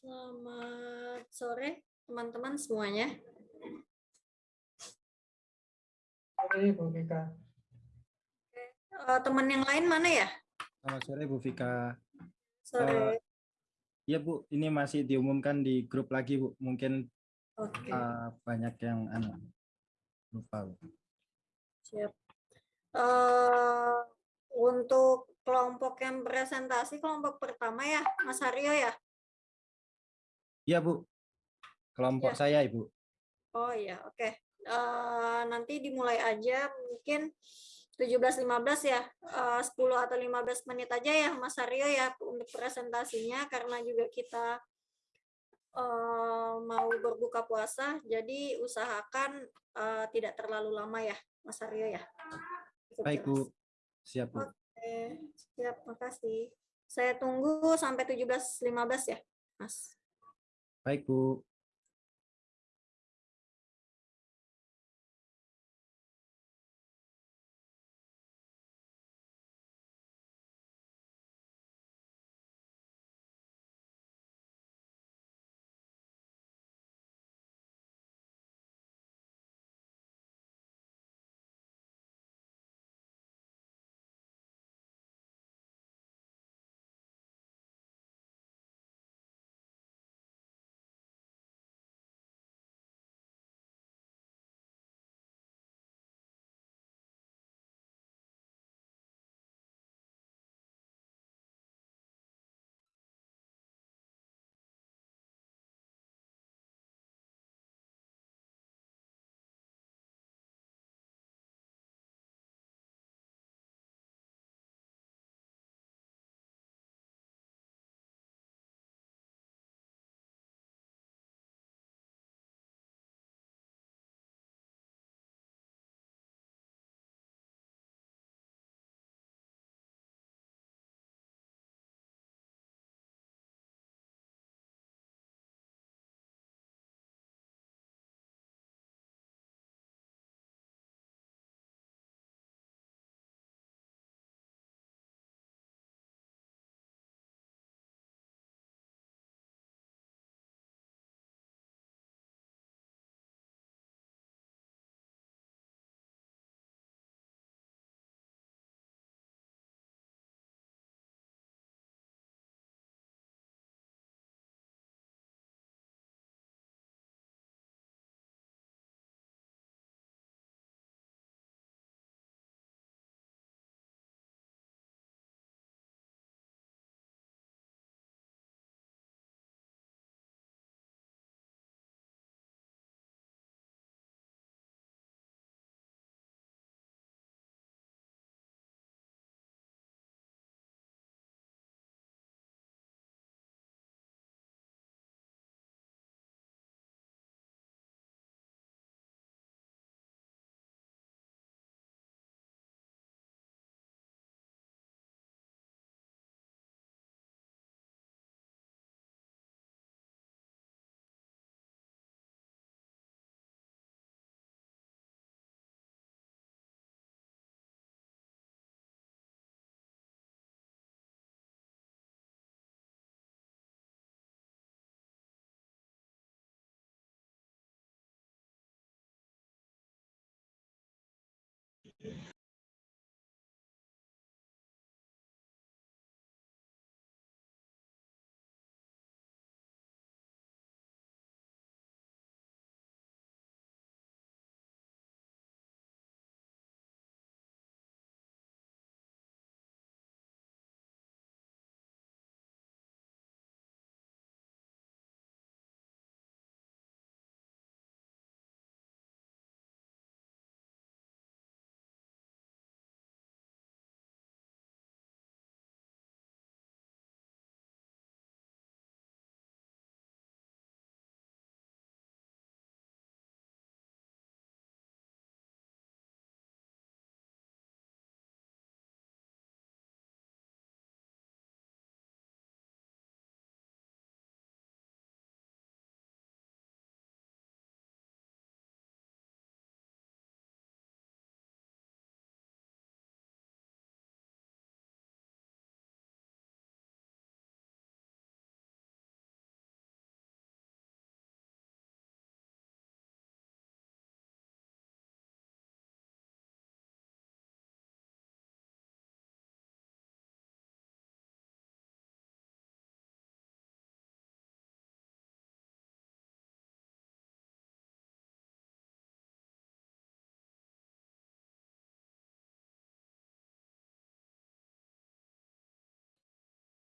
Selamat sore teman-teman semuanya. Sore Bu Vika. Eh, teman yang lain mana ya? Selamat sore Bu Vika. Sore. Iya Bu, ini masih diumumkan di grup lagi Bu. Mungkin Oke, eh, banyak yang anu, lupa Bu. siap. Eh, untuk kelompok yang presentasi kelompok pertama ya, Mas Haryo ya? Iya Bu, kelompok Iya. saya Ibu. Oh iya, oke. Eh, nanti dimulai aja mungkin 17.15 ya, Eh, 10 atau 15 menit aja ya Mas Aryo ya untuk presentasinya karena juga kita eh, mau berbuka puasa, jadi usahakan eh, tidak terlalu lama ya Mas Aryo ya. Cukup Baik jelas. Bu, siap Bu. Oke, siap, makasih. Saya tunggu sampai 17.15 ya, Mas. Baik Bu.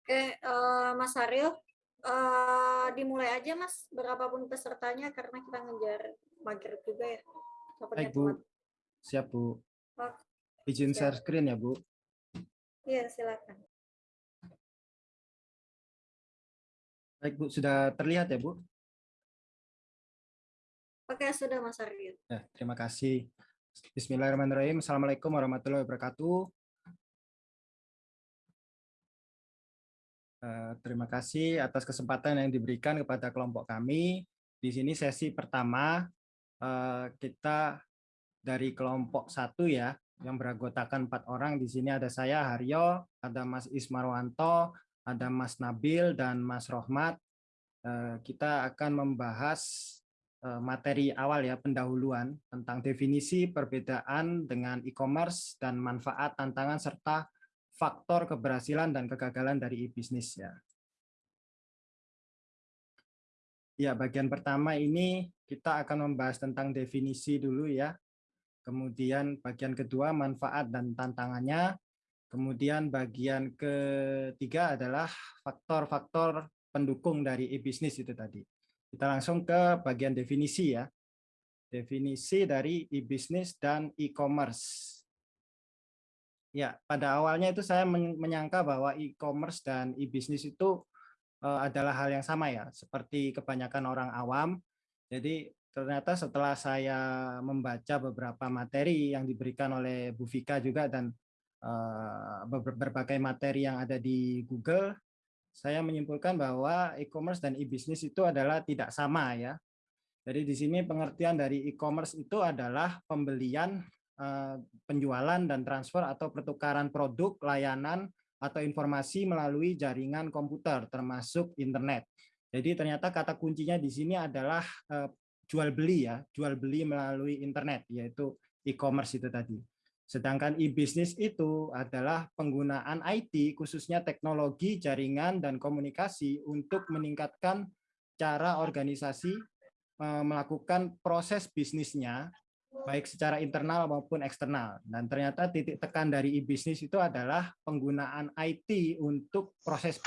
Oke, eh, Mas Aryo, eh, dimulai aja Mas, berapapun pesertanya karena kita ngejar maghrib juga ya. Baik, Bu. Siap, Bu. Oh, Izin siap. share screen ya, Bu. Iya, silakan. Baik, Bu. Sudah terlihat ya, Bu? Oke, sudah Mas Aryo. Ya, terima kasih. Bismillahirrahmanirrahim. Assalamualaikum warahmatullahi wabarakatuh. Terima kasih atas kesempatan yang diberikan kepada kelompok kami. Di sini sesi pertama eh, kita dari kelompok satu ya, yang beranggotakan empat orang. Di sini ada saya Haryo, ada Mas Ismarwanto, ada Mas Nabil dan Mas Rohmat. Eh, Kita akan membahas eh, materi awal ya pendahuluan tentang definisi perbedaan dengan e-commerce dan manfaat tantangan serta faktor keberhasilan dan kegagalan dari e-bisnis ya. Ya, bagian pertama ini kita akan membahas tentang definisi dulu ya. Kemudian bagian kedua manfaat dan tantangannya. Kemudian bagian ketiga adalah faktor-faktor pendukung dari e-bisnis itu tadi. Kita langsung ke bagian definisi ya. Definisi dari e-bisnis dan e-commerce. Ya, pada awalnya itu saya men- menyangka bahwa e-commerce dan e-bisnis itu eh, adalah hal yang sama ya, seperti kebanyakan orang awam. Jadi ternyata setelah saya membaca beberapa materi yang diberikan oleh Bu Vika juga dan ber- berbagai materi yang ada di Google, saya menyimpulkan bahwa e-commerce dan e-bisnis itu adalah tidak sama ya. Jadi di sini pengertian dari e-commerce itu adalah pembelian penjualan dan transfer atau pertukaran produk, layanan, atau informasi melalui jaringan komputer, termasuk internet. Jadi ternyata kata kuncinya di sini adalah eh, jual beli ya, jual beli melalui internet, yaitu e-commerce itu tadi. Sedangkan e-bisnis itu adalah penggunaan IT, khususnya teknologi, jaringan, dan komunikasi untuk meningkatkan cara organisasi eh, melakukan proses bisnisnya baik secara internal maupun eksternal. Dan ternyata titik tekan dari e-bisnis itu adalah penggunaan IT untuk proses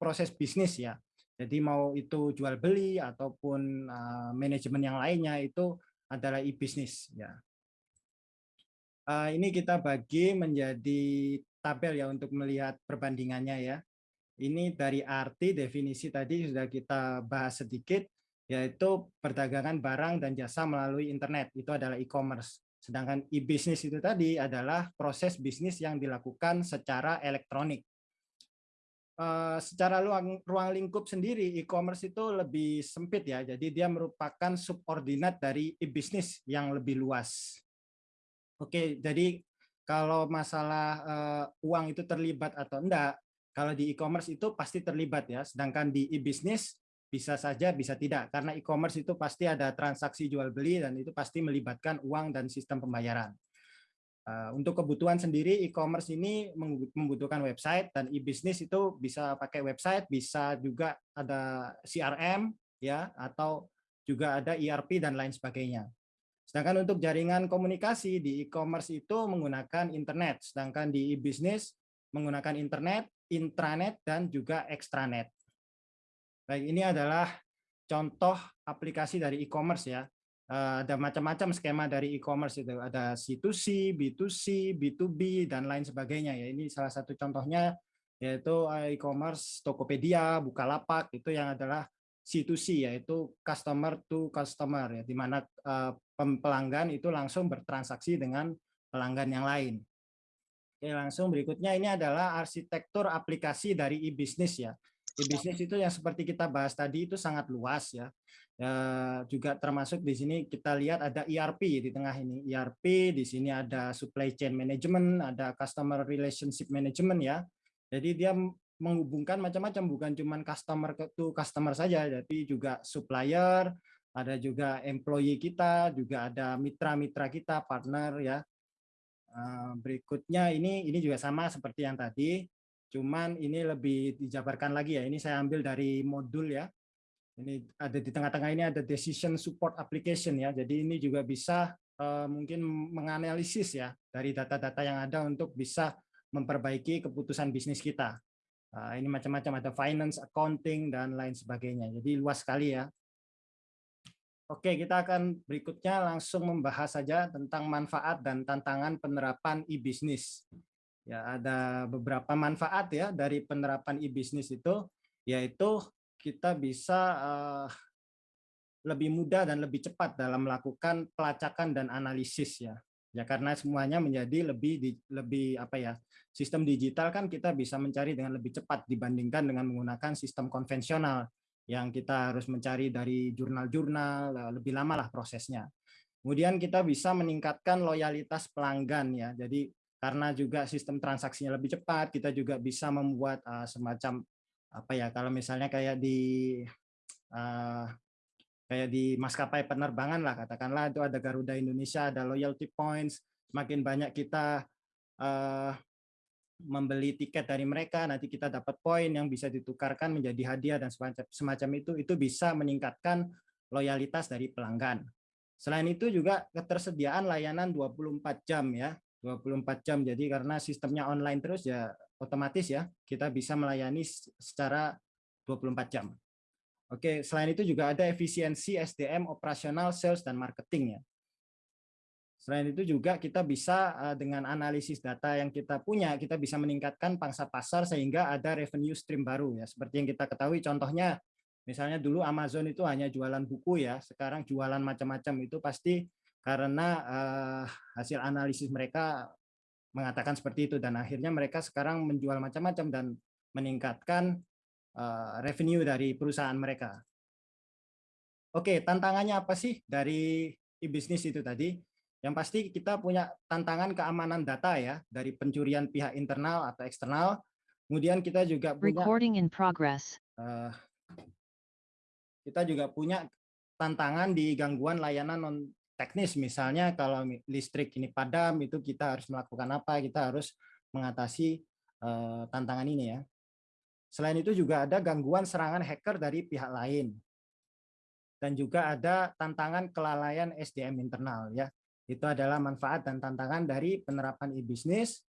proses bisnis ya. Jadi mau itu jual beli ataupun uh, manajemen yang lainnya itu adalah e-bisnis ya. Uh, ini kita bagi menjadi tabel ya untuk melihat perbandingannya ya. Ini dari arti definisi tadi sudah kita bahas sedikit yaitu perdagangan barang dan jasa melalui internet itu adalah e-commerce. Sedangkan e-bisnis itu tadi adalah proses bisnis yang dilakukan secara elektronik. Eh, secara ruang, ruang lingkup sendiri e-commerce itu lebih sempit ya, jadi dia merupakan subordinat dari e-bisnis yang lebih luas. Oke, jadi kalau masalah eh, uang itu terlibat atau enggak, kalau di e-commerce itu pasti terlibat ya, sedangkan di e-bisnis bisa saja bisa tidak karena e-commerce itu pasti ada transaksi jual beli dan itu pasti melibatkan uang dan sistem pembayaran. Uh, untuk kebutuhan sendiri e-commerce ini membutuhkan website dan e-bisnis itu bisa pakai website, bisa juga ada CRM ya atau juga ada ERP dan lain sebagainya. Sedangkan untuk jaringan komunikasi di e-commerce itu menggunakan internet, sedangkan di e-bisnis menggunakan internet, intranet dan juga extranet. Baik, ini adalah contoh aplikasi dari e-commerce ya. Uh, ada macam-macam skema dari e-commerce itu. Ada C2C, B2C, B2B, dan lain sebagainya. ya. Ini salah satu contohnya yaitu e-commerce Tokopedia, Bukalapak, itu yang adalah C2C, yaitu customer to customer, ya, di mana uh, pelanggan itu langsung bertransaksi dengan pelanggan yang lain. Oke, langsung berikutnya ini adalah arsitektur aplikasi dari e-bisnis ya e-bisnis itu yang seperti kita bahas tadi itu sangat luas ya. ya. Juga termasuk di sini kita lihat ada ERP di tengah ini. ERP di sini ada supply chain management, ada customer relationship management ya. Jadi dia menghubungkan macam-macam bukan cuma customer to customer saja, tapi juga supplier, ada juga employee kita, juga ada mitra-mitra kita, partner ya. Berikutnya ini ini juga sama seperti yang tadi Cuman ini lebih dijabarkan lagi ya. Ini saya ambil dari modul ya. Ini ada di tengah-tengah ini ada decision support application ya. Jadi ini juga bisa uh, mungkin menganalisis ya dari data-data yang ada untuk bisa memperbaiki keputusan bisnis kita. Uh, ini macam-macam ada finance, accounting dan lain sebagainya. Jadi luas sekali ya. Oke, kita akan berikutnya langsung membahas saja tentang manfaat dan tantangan penerapan e-business. Ya, ada beberapa manfaat ya dari penerapan e-business itu, yaitu kita bisa uh, lebih mudah dan lebih cepat dalam melakukan pelacakan dan analisis ya. Ya karena semuanya menjadi lebih di, lebih apa ya sistem digital kan kita bisa mencari dengan lebih cepat dibandingkan dengan menggunakan sistem konvensional yang kita harus mencari dari jurnal-jurnal lebih lama lah prosesnya. Kemudian kita bisa meningkatkan loyalitas pelanggan ya. Jadi karena juga sistem transaksinya lebih cepat kita juga bisa membuat uh, semacam apa ya kalau misalnya kayak di uh, kayak di maskapai penerbangan lah katakanlah itu ada Garuda Indonesia ada loyalty points semakin banyak kita uh, membeli tiket dari mereka nanti kita dapat poin yang bisa ditukarkan menjadi hadiah dan semacam semacam itu itu bisa meningkatkan loyalitas dari pelanggan. Selain itu juga ketersediaan layanan 24 jam ya 24 jam jadi karena sistemnya online terus ya otomatis ya kita bisa melayani secara 24 jam Oke, selain itu juga ada efisiensi SDM operasional, sales, dan marketing ya. Selain itu juga kita bisa eh, dengan analisis data yang kita punya, kita bisa meningkatkan pangsa pasar sehingga ada revenue stream baru ya. Seperti yang kita ketahui contohnya misalnya dulu Amazon itu hanya jualan buku ya, sekarang jualan macam-macam itu pasti karena uh, hasil analisis mereka mengatakan seperti itu dan akhirnya mereka sekarang menjual macam-macam dan meningkatkan Eh, revenue dari perusahaan mereka. Oke, tantangannya apa sih dari e-bisnis itu tadi? Yang pasti kita punya tantangan keamanan data ya, dari pencurian pihak internal atau eksternal. Kemudian kita juga punya Recording in progress. Uh, kita juga punya tantangan di gangguan layanan non teknis misalnya kalau listrik ini padam itu kita harus melakukan apa kita harus mengatasi uh, tantangan ini ya Selain itu juga ada gangguan serangan hacker dari pihak lain. Dan juga ada tantangan kelalaian SDM internal ya. Itu adalah manfaat dan tantangan dari penerapan e-bisnis.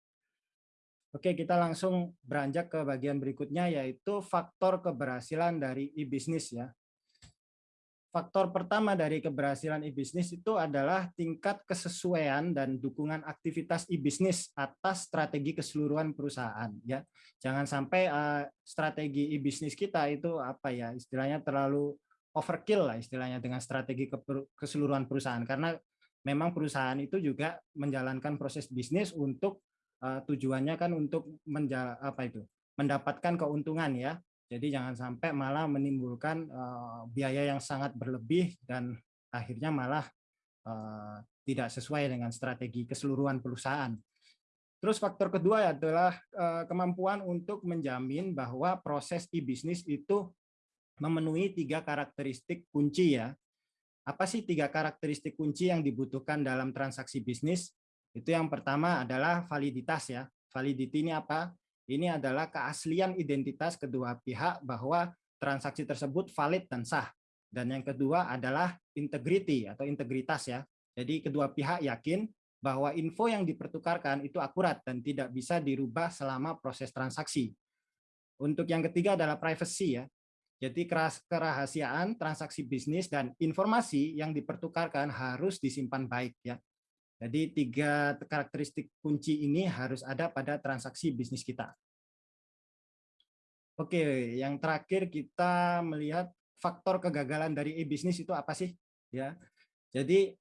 Oke, kita langsung beranjak ke bagian berikutnya yaitu faktor keberhasilan dari e-bisnis ya. Faktor pertama dari keberhasilan e-bisnis itu adalah tingkat kesesuaian dan dukungan aktivitas e-bisnis atas strategi keseluruhan perusahaan. Ya, jangan sampai uh, strategi e-bisnis kita itu apa ya istilahnya terlalu overkill lah istilahnya dengan strategi ke keseluruhan perusahaan karena memang perusahaan itu juga menjalankan proses bisnis untuk uh, tujuannya kan untuk menjala, apa itu mendapatkan keuntungan ya jadi jangan sampai malah menimbulkan uh, biaya yang sangat berlebih dan akhirnya malah uh, tidak sesuai dengan strategi keseluruhan perusahaan. Terus faktor kedua adalah uh, kemampuan untuk menjamin bahwa proses e-bisnis itu memenuhi tiga karakteristik kunci ya. Apa sih tiga karakteristik kunci yang dibutuhkan dalam transaksi bisnis? Itu yang pertama adalah validitas ya. Validity ini apa? Ini adalah keaslian identitas kedua pihak bahwa transaksi tersebut valid dan sah. Dan yang kedua adalah integrity atau integritas ya. Jadi kedua pihak yakin bahwa info yang dipertukarkan itu akurat dan tidak bisa dirubah selama proses transaksi. Untuk yang ketiga adalah privacy ya. Jadi kerahasiaan transaksi bisnis dan informasi yang dipertukarkan harus disimpan baik ya. Jadi tiga karakteristik kunci ini harus ada pada transaksi bisnis kita. Oke, yang terakhir kita melihat faktor kegagalan dari e-bisnis itu apa sih? Ya, jadi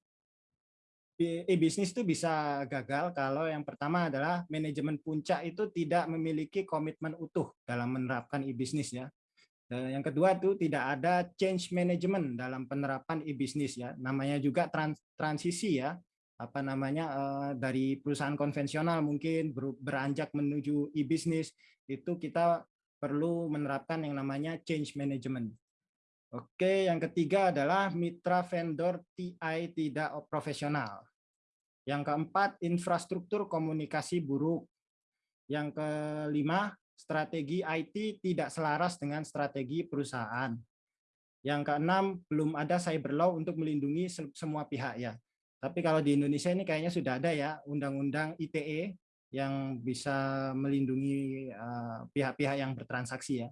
e-bisnis itu bisa gagal kalau yang pertama adalah manajemen puncak itu tidak memiliki komitmen utuh dalam menerapkan e-bisnis ya. Dan yang kedua itu tidak ada change management dalam penerapan e-bisnis ya. Namanya juga trans transisi ya apa namanya uh, dari perusahaan konvensional mungkin ber, beranjak menuju e-bisnis itu kita perlu menerapkan yang namanya change management. Oke, yang ketiga adalah mitra vendor TI tidak profesional. Yang keempat, infrastruktur komunikasi buruk. Yang kelima, strategi IT tidak selaras dengan strategi perusahaan. Yang keenam, belum ada cyber law untuk melindungi semua pihak ya. Tapi kalau di Indonesia ini kayaknya sudah ada ya Undang-Undang ITE yang bisa melindungi eh, pihak-pihak yang bertransaksi ya.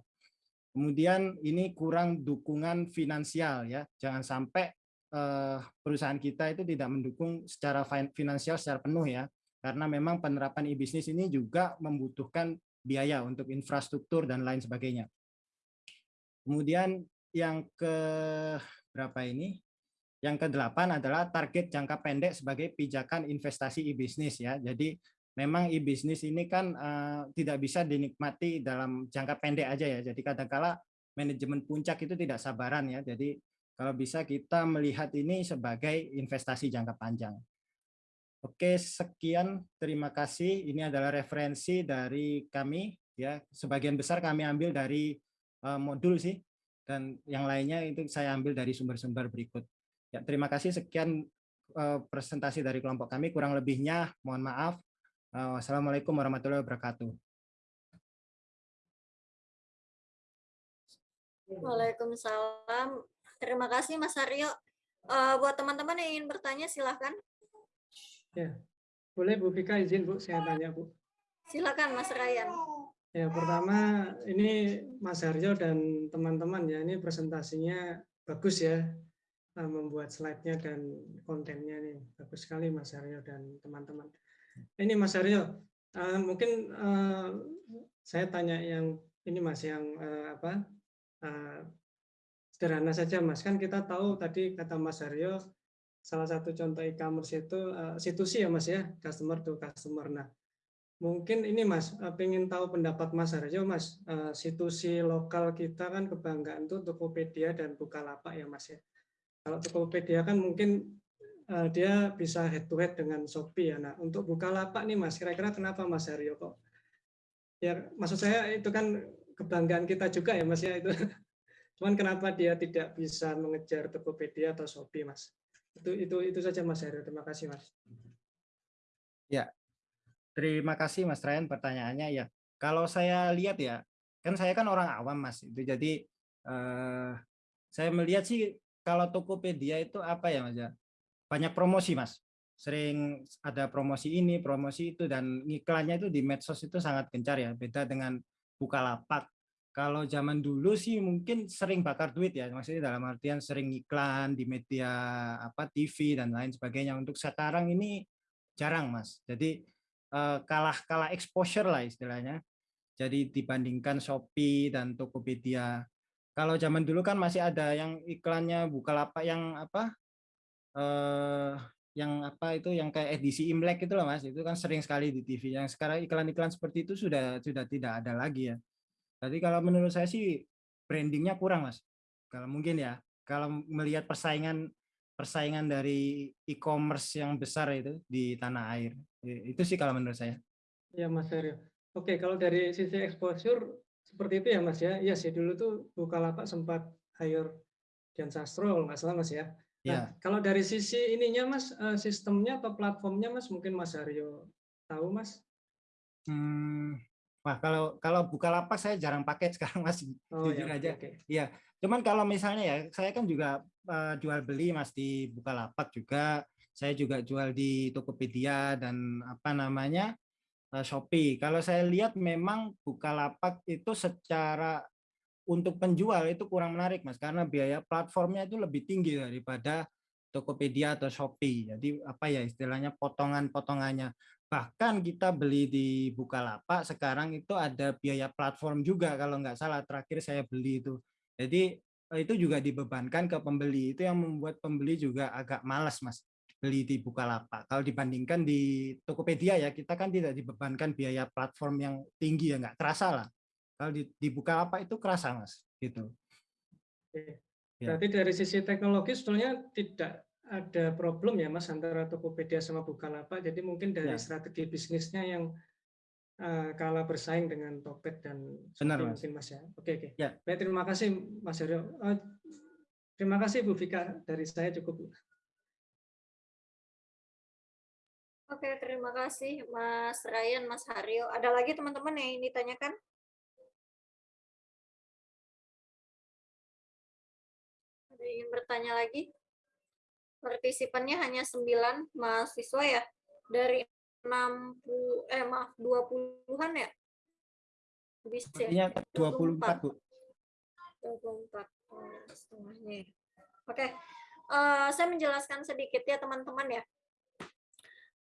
Kemudian ini kurang dukungan finansial ya. Jangan sampai eh, perusahaan kita itu tidak mendukung secara finansial secara penuh ya. Karena memang penerapan e-bisnis ini juga membutuhkan biaya untuk infrastruktur dan lain sebagainya. Kemudian yang ke berapa ini? Yang kedelapan adalah target jangka pendek sebagai pijakan investasi e-bisnis ya. Jadi memang e-bisnis ini kan uh, tidak bisa dinikmati dalam jangka pendek aja ya. Jadi kadangkala manajemen puncak itu tidak sabaran ya. Jadi kalau bisa kita melihat ini sebagai investasi jangka panjang. Oke, sekian. Terima kasih. Ini adalah referensi dari kami ya. Sebagian besar kami ambil dari uh, modul sih dan yang lainnya itu saya ambil dari sumber-sumber berikut. Ya, terima kasih. Sekian uh, presentasi dari kelompok kami. Kurang lebihnya mohon maaf. Uh, wassalamualaikum warahmatullahi wabarakatuh. Waalaikumsalam. Terima kasih Mas Aryo. Uh, buat teman-teman yang ingin bertanya silahkan. Ya, boleh Bu Vika izin Bu, saya tanya Bu. Silakan Mas Ryan. Ya, pertama ini Mas Aryo dan teman-teman ya, ini presentasinya bagus ya, membuat slide-nya dan kontennya nih. Bagus sekali Mas Aryo dan teman-teman. Ini Mas Aryo, uh, mungkin uh, saya tanya yang ini Mas yang apa sederhana saja Mas. Kan kita tahu tadi kata Mas Aryo salah satu contoh e-commerce itu situsi ya Mas ya, customer to customer. Nah, mungkin ini Mas, pengen tahu pendapat Mas Aryo Mas, situsi lokal kita kan kebanggaan tuh Tokopedia dan Bukalapak ya Mas ya. Kalau Tokopedia kan mungkin uh, dia bisa head to head dengan Shopee ya. Nah, untuk Bukalapak nih Mas, kira-kira kenapa Mas Haryo kok? Ya, maksud saya itu kan kebanggaan kita juga ya Mas ya itu. Cuman kenapa dia tidak bisa mengejar Tokopedia atau Shopee Mas? Itu itu itu saja Mas Haryo. Terima kasih Mas. Ya. Terima kasih Mas Ryan pertanyaannya ya. Kalau saya lihat ya, kan saya kan orang awam Mas. Itu jadi eh, saya melihat sih kalau Tokopedia itu apa ya Mas ya? banyak promosi mas. Sering ada promosi ini promosi itu dan iklannya itu di medsos itu sangat gencar ya beda dengan Bukalapak. Kalau zaman dulu sih mungkin sering bakar duit ya maksudnya dalam artian sering iklan di media apa TV dan lain sebagainya. Untuk sekarang ini jarang mas. Jadi eh, kalah kalah exposure lah istilahnya. Jadi dibandingkan Shopee dan Tokopedia kalau zaman dulu kan masih ada yang iklannya Bukalapak yang apa eh, yang apa itu yang kayak edisi Imlek itu loh Mas, itu kan sering sekali di TV. Yang sekarang iklan-iklan seperti itu sudah sudah tidak ada lagi ya. Jadi kalau menurut saya sih brandingnya kurang Mas. Kalau mungkin ya, kalau melihat persaingan persaingan dari e-commerce yang besar itu di tanah air. Itu sih kalau menurut saya. Ya Mas Aryo. Oke, kalau dari sisi exposure seperti itu ya Mas ya. Iya sih dulu tuh Bukalapak sempat hire Dian Sastro kalau nggak salah Mas ya. Nah, ya. kalau dari sisi ininya Mas, eh, sistemnya atau platformnya Mas, mungkin Mas Aryo tahu Mas? Hmm, wah kalau kalau Bukalapak saya jarang pakai sekarang Mas, oh, jujur ya, aja. Okay. Iya, cuman kalau misalnya ya, saya kan juga uh, jual beli Mas di Bukalapak juga, saya juga jual di Tokopedia dan apa namanya Shopee. Kalau saya lihat memang Bukalapak itu secara untuk penjual itu kurang menarik mas karena biaya platformnya itu lebih tinggi daripada Tokopedia atau Shopee. Jadi apa ya istilahnya potongan-potongannya. Bahkan kita beli di Bukalapak sekarang itu ada biaya platform juga kalau nggak salah terakhir saya beli itu. Jadi eh, itu juga dibebankan ke pembeli. Itu yang membuat pembeli juga agak malas mas beli di Bukalapak. Kalau dibandingkan di Tokopedia ya kita kan tidak dibebankan biaya platform yang tinggi ya nggak terasa lah. Kalau dibuka apa itu kerasa mas, gitu. Oke. Ya. Berarti dari sisi teknologi sebetulnya tidak ada problem ya mas antara Tokopedia sama Bukalapak. Jadi mungkin dari ya. strategi bisnisnya yang uh, kalah bersaing dengan Tokped dan Benar, mas. mungkin mas ya. Oke oke. Ya. Baik terima kasih Mas Haryo. Uh, terima kasih Bu Vika dari saya cukup. Oke, terima kasih Mas Ryan, Mas Haryo. Ada lagi teman-teman yang ingin ditanyakan? Ada ingin bertanya lagi? Partisipannya hanya 9 mahasiswa ya dari 60 eh maaf 20-an ya? Habis ya? Artinya 24, Bu. 24 oh, setengahnya. ya. Oke, eh, saya menjelaskan sedikit ya teman-teman ya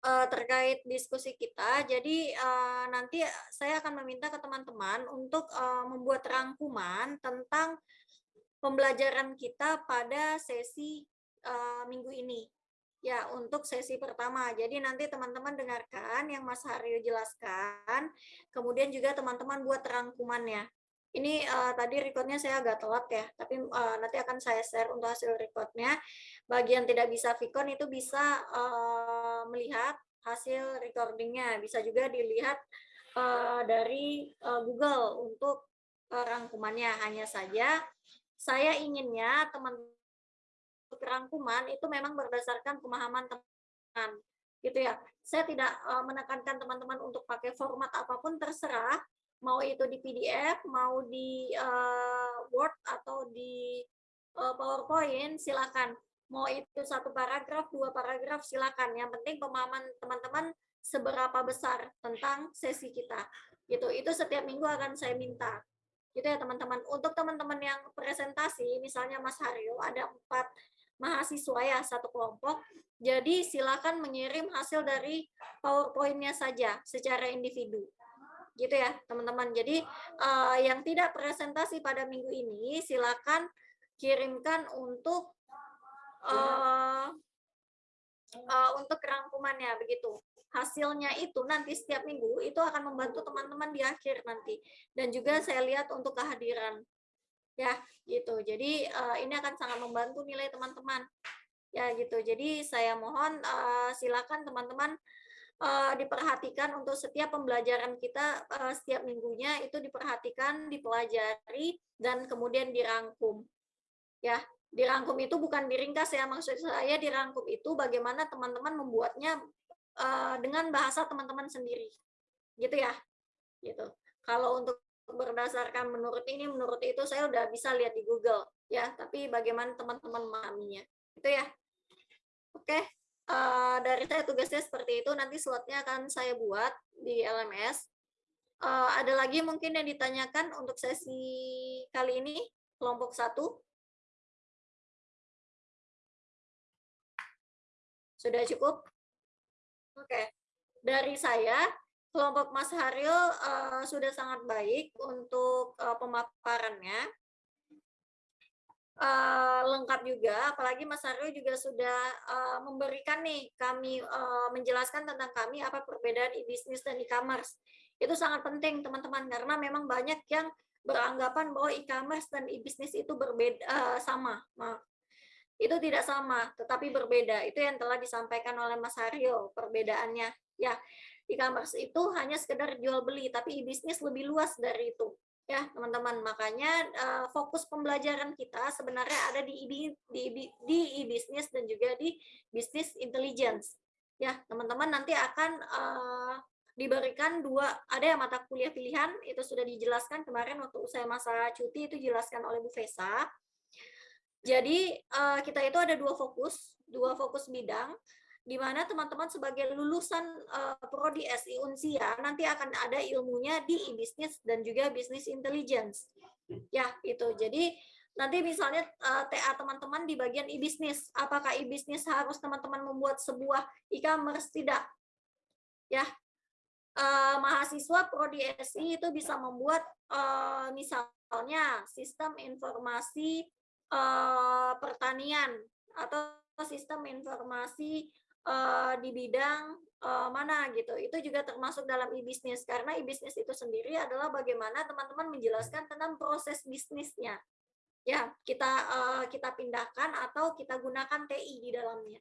eh, terkait diskusi kita. Jadi eh, nanti saya akan meminta ke teman-teman untuk eh, membuat rangkuman tentang pembelajaran kita pada sesi eh, minggu ini. Ya, untuk sesi pertama. Jadi nanti teman-teman dengarkan yang Mas Haryo jelaskan, kemudian juga teman-teman buat rangkumannya. Ini uh, tadi recordnya saya agak telat ya, tapi uh, nanti akan saya share untuk hasil recordnya. Bagi yang tidak bisa Vicon itu bisa uh, melihat hasil recordingnya, bisa juga dilihat uh, dari uh, Google untuk uh, rangkumannya. Hanya saja saya inginnya teman rangkuman itu memang berdasarkan pemahaman teman gitu ya. Saya tidak uh, menekankan teman-teman untuk pakai format apa pun terserah, mau itu di PDF, mau di uh, Word atau di uh, PowerPoint, silakan. Mau itu satu paragraf, dua paragraf, silakan. Yang penting pemahaman teman-teman seberapa besar tentang sesi kita. Gitu. Itu setiap minggu akan saya minta. Gitu ya teman-teman. Untuk teman-teman yang presentasi, misalnya Mas Haryo, ada empat mahasiswa ya satu kelompok. Jadi silakan mengirim hasil dari PowerPoint-nya saja secara individu. Gitu ya, teman-teman. Jadi uh, yang tidak presentasi pada minggu ini silakan kirimkan untuk uh, uh, untuk rangkumannya begitu. Hasilnya itu nanti setiap minggu itu akan membantu teman-teman di akhir nanti. Dan juga saya lihat untuk kehadiran. Ya gitu. Jadi uh, ini akan sangat membantu nilai teman-teman. Ya gitu. Jadi saya mohon uh, silakan teman-teman uh, diperhatikan untuk setiap pembelajaran kita uh, setiap minggunya itu diperhatikan dipelajari dan kemudian dirangkum. Ya dirangkum itu bukan diringkas ya maksud saya dirangkum itu bagaimana teman-teman membuatnya uh, dengan bahasa teman-teman sendiri. Gitu ya gitu. Kalau untuk berdasarkan menurut ini menurut itu saya udah bisa lihat di Google ya tapi bagaimana teman-teman memahaminya. Itu ya. Oke uh, dari saya tugasnya seperti itu nanti slotnya akan saya buat di LMS uh, ada lagi mungkin yang ditanyakan untuk sesi kali ini kelompok satu sudah cukup oke dari saya kelompok Mas Haryo uh, sudah sangat baik untuk uh, pemaparannya. Uh, lengkap juga, apalagi Mas Haryo juga sudah uh, memberikan nih kami uh, menjelaskan tentang kami apa perbedaan e-bisnis dan e-commerce. Itu sangat penting teman-teman karena memang banyak yang beranggapan bahwa e-commerce dan e-bisnis itu berbeda uh, sama. Maaf. Itu tidak sama, tetapi berbeda. Itu yang telah disampaikan oleh Mas Haryo perbedaannya. Ya, e-commerce itu hanya sekedar jual beli, tapi e-bisnis lebih luas dari itu. Ya, teman-teman, makanya uh, fokus pembelajaran kita sebenarnya ada di di di e-bisnis dan juga di bisnis intelligence. Ya, teman-teman nanti akan uh, diberikan dua ada yang mata kuliah pilihan itu sudah dijelaskan kemarin waktu saya masa cuti itu dijelaskan oleh Bu Fesa. Jadi uh, kita itu ada dua fokus, dua fokus bidang di mana teman-teman sebagai lulusan uh, prodi SI Unsia nanti akan ada ilmunya di e-bisnis dan juga bisnis intelligence. Ya, itu. Jadi nanti misalnya uh, eh, TA teman-teman di bagian e-bisnis, apakah e-bisnis harus teman-teman membuat sebuah e-commerce tidak? Ya. Uh, mahasiswa prodi SI itu bisa membuat uh, misalnya sistem informasi uh, pertanian atau sistem informasi uh, di bidang uh, mana gitu. Itu juga termasuk dalam e-bisnis karena e-bisnis itu sendiri adalah bagaimana teman-teman menjelaskan tentang proses bisnisnya. Ya, kita uh, kita pindahkan atau kita gunakan TI di dalamnya.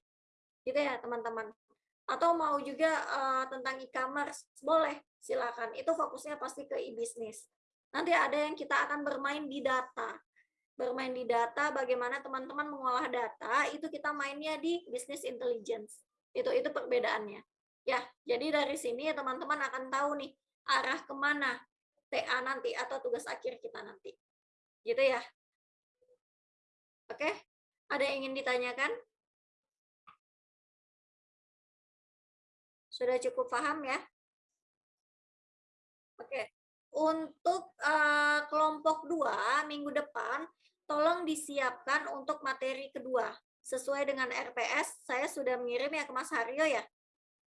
Gitu ya, teman-teman. Atau mau juga uh, tentang e-commerce, boleh, silakan. Itu fokusnya pasti ke e-bisnis. Nanti ada yang kita akan bermain di data bermain di data, bagaimana teman-teman mengolah data, itu kita mainnya di business intelligence. Itu itu perbedaannya. Ya, jadi dari sini teman-teman akan tahu nih arah ke mana TA nanti atau tugas akhir kita nanti. Gitu ya. Oke, ada yang ingin ditanyakan? Sudah cukup paham ya? Oke. Untuk eh, kelompok 2 minggu depan tolong disiapkan untuk materi kedua. Sesuai dengan RPS, saya sudah mengirim ya ke Mas Haryo ya.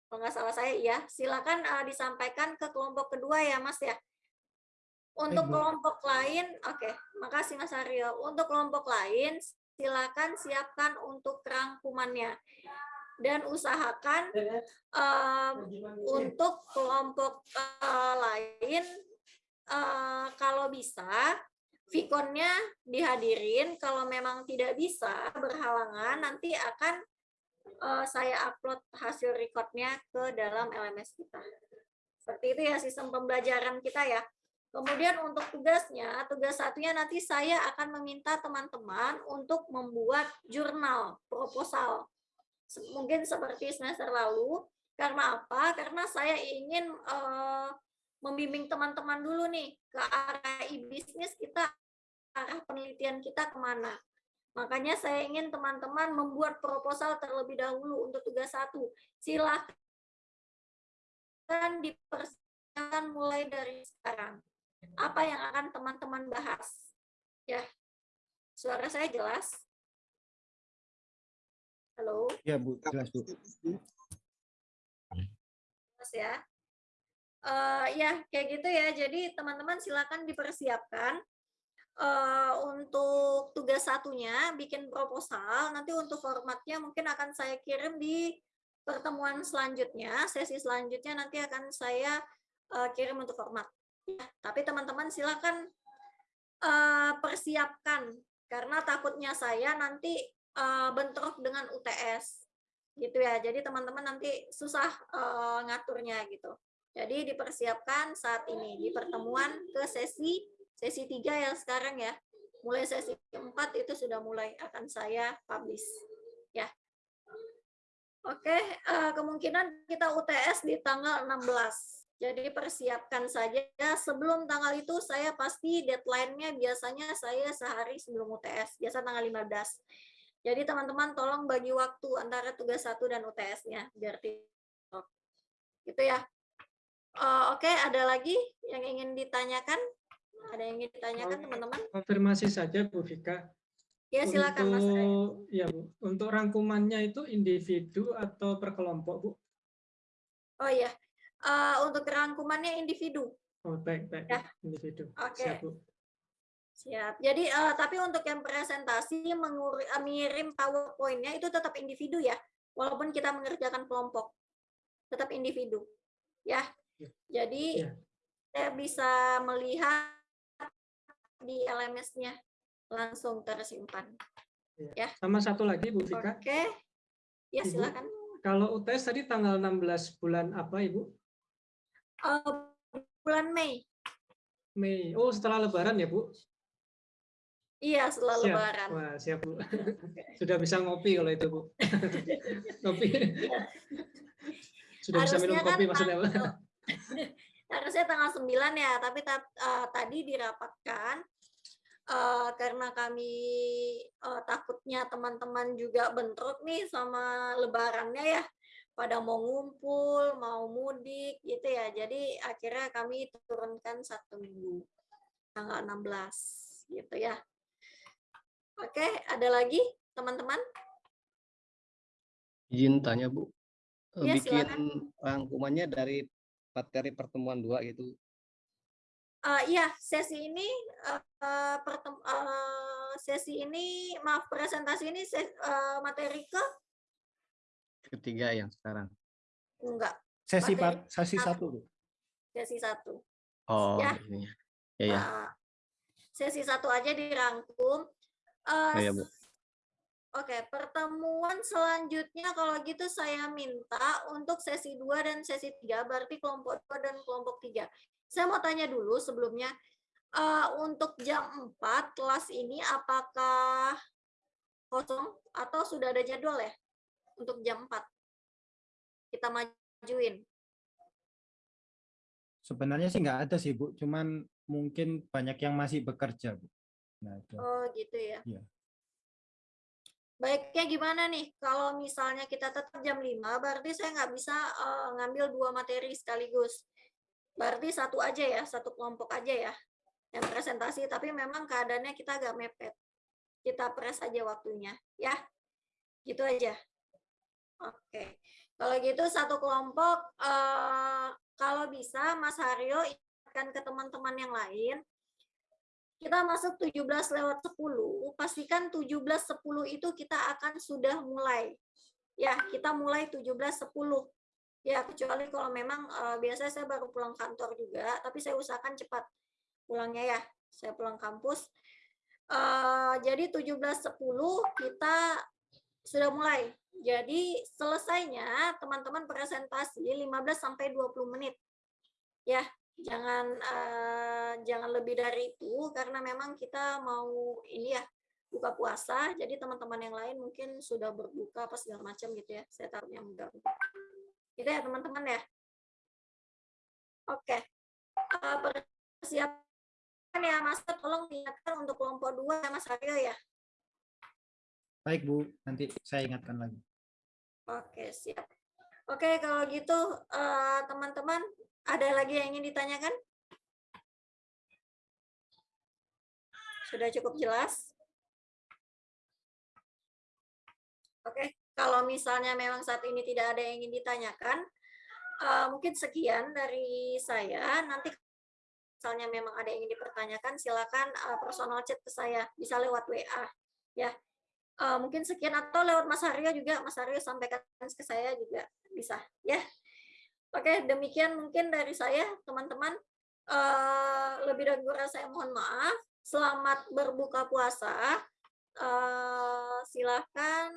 Kalau nggak salah saya ya. Silakan eh, disampaikan ke kelompok kedua ya Mas ya. Untuk Bu. kelompok lain, oke, makasih Mas Haryo. Untuk kelompok lain, silakan siapkan untuk rangkumannya dan usahakan em, untuk kelompok eh, lain eh, kalau bisa Vikonnya dihadirin kalau memang tidak bisa berhalangan nanti akan eh, saya upload hasil recordnya ke dalam LMS kita seperti itu ya sistem pembelajaran kita ya kemudian untuk tugasnya tugas satunya nanti saya akan meminta teman-teman untuk membuat jurnal proposal mungkin seperti semester lalu. Karena apa? Karena saya ingin eh, membimbing teman-teman dulu nih ke arah e-bisnis kita, arah penelitian kita ke mana. Makanya saya ingin teman-teman membuat proposal terlebih dahulu untuk tugas satu. Silakan dipersiapkan mulai dari sekarang. Apa yang akan teman-teman bahas? Ya, suara saya jelas? Halo? Ya Bu, jelas Bu. Mas ya. Eh, ya kayak gitu ya. Jadi teman-teman silakan dipersiapkan eh, untuk tugas satunya bikin proposal. Nanti untuk formatnya mungkin akan saya kirim di pertemuan selanjutnya, sesi selanjutnya nanti akan saya eh, kirim untuk format. Ya, tapi teman-teman silakan eh, persiapkan karena takutnya saya nanti eh, bentrok dengan UTS gitu ya. Jadi teman-teman nanti susah eh, ngaturnya gitu. Jadi dipersiapkan saat ini di pertemuan ke sesi sesi 3 yang sekarang ya. Mulai sesi 4 itu sudah mulai akan saya publish ya. Oke, eh, kemungkinan kita UTS di tanggal 16. Jadi persiapkan saja sebelum tanggal itu saya pasti deadline-nya biasanya saya sehari sebelum UTS, biasa tanggal 15. Jadi teman-teman tolong bagi waktu antara tugas satu dan UTS-nya biar gitu ya. Eh, Oke, ada lagi yang ingin ditanyakan? Ada yang ingin ditanyakan teman-teman? Konfirmasi saja Bu Vika. Ya silakan Mas Ray. Untuk ya Bu, untuk rangkumannya itu individu atau per kelompok Bu? Oh iya, Eh, untuk rangkumannya individu. Oh baik baik Ya. individu. Oke. Siap Bu. Siap. Jadi eh, tapi untuk yang presentasi mengirim PowerPoint-nya itu tetap individu ya, walaupun kita mengerjakan kelompok, tetap individu, ya. Ya. Jadi Ya. saya bisa melihat di LMS-nya langsung tersimpan. Sama satu lagi Bu Vika. Oke. Ya Ibu. silakan. Kalau UTS tadi tanggal 16 bulan apa Ibu? Eh, bulan Mei. Mei. Oh setelah Lebaran ya Bu? Iya, setelah Siap. Lebaran. Wah siap Bu. Sudah bisa ngopi kalau itu Bu. Kopi. Sudah bisa minum Harusnya kan kopi maksudnya Bu. harusnya tanggal 9 ya, tapi ta- eh, tadi dirapatkan eh, karena kami eh, takutnya teman-teman juga bentrok nih sama lebarannya ya, pada mau ngumpul, mau mudik gitu ya. Jadi akhirnya kami turunkan satu minggu, tanggal 16 gitu ya. Oke, ada lagi teman-teman? Izin tanya Bu, Iya, bikin silakan. rangkumannya dari materi pertemuan dua gitu. Eh, iya, sesi ini eh, eh, pertem- eh, sesi ini maaf presentasi ini ses- eh, materi ke Ketiga yang sekarang. enggak Sesi Materi par- sesi satu. sesi satu. Oh, Ya. ini ya. Ya, ya. Nah, sesi satu aja dirangkum. Eh, Oh, ya, Bu. Oke, pertemuan selanjutnya kalau gitu saya minta untuk sesi 2 dan sesi 3, berarti kelompok 2 dan kelompok 3. Saya mau tanya dulu sebelumnya, eh, untuk jam 4 kelas ini apakah kosong atau sudah ada jadwal ya untuk jam 4? Kita majuin. Sebenarnya sih nggak ada sih Bu, cuman mungkin banyak yang masih bekerja Bu. Nah, itu. Oh gitu ya. Iya. Baiknya gimana nih? Kalau misalnya kita tetap jam 5, berarti saya nggak bisa eh, ngambil dua materi sekaligus. Berarti satu aja ya, satu kelompok aja ya yang presentasi, tapi memang keadaannya kita agak mepet. Kita press aja waktunya, ya. Gitu aja. Oke. Kalau gitu satu kelompok eh, kalau bisa Mas Haryo ingatkan ke teman-teman yang lain kita masuk 17 lewat 10, pastikan 17.10 itu kita akan sudah mulai. Ya, kita mulai 17.10. Ya, kecuali kalau memang eh, biasanya saya baru pulang kantor juga, tapi saya usahakan cepat pulangnya ya. Saya pulang kampus. Eh, jadi 17.10 kita sudah mulai. Jadi selesainya teman-teman presentasi 15 sampai 20 menit. Ya, jangan eh, jangan lebih dari itu karena memang kita mau ini ya buka puasa. Jadi teman-teman yang lain mungkin sudah berbuka apa segala macam gitu ya. Saya taruhnya mudah gitu ya teman-teman ya. Oke. Eh, persiapan ya mas. Tolong ingatkan untuk kelompok dua ya mas Aryo ya. Baik Bu, nanti saya ingatkan lagi. oke siap. Oke kalau gitu eh, teman-teman ada lagi yang ingin ditanyakan sudah cukup jelas Oke, kalau misalnya memang saat ini tidak ada yang ingin ditanyakan, eh, mungkin sekian dari saya. Nanti misalnya memang ada yang ingin dipertanyakan, silakan eh, personal chat ke saya, bisa lewat WA, ya. Eh, mungkin sekian atau lewat Mas Aryo juga, Mas Aryo sampaikan ke saya juga bisa, ya. Oke, demikian mungkin dari saya, teman-teman. Eh, lebih dan kurang saya mohon maaf. Selamat berbuka puasa. Eh, silahkan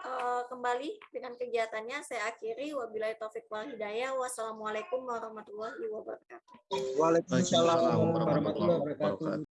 eh, kembali dengan kegiatannya. Saya akhiri. Wabillahi taufik wal hidayah. Wassalamualaikum warahmatullahi wabarakatuh. Waalaikumsalam warahmatullahi wabarakatuh.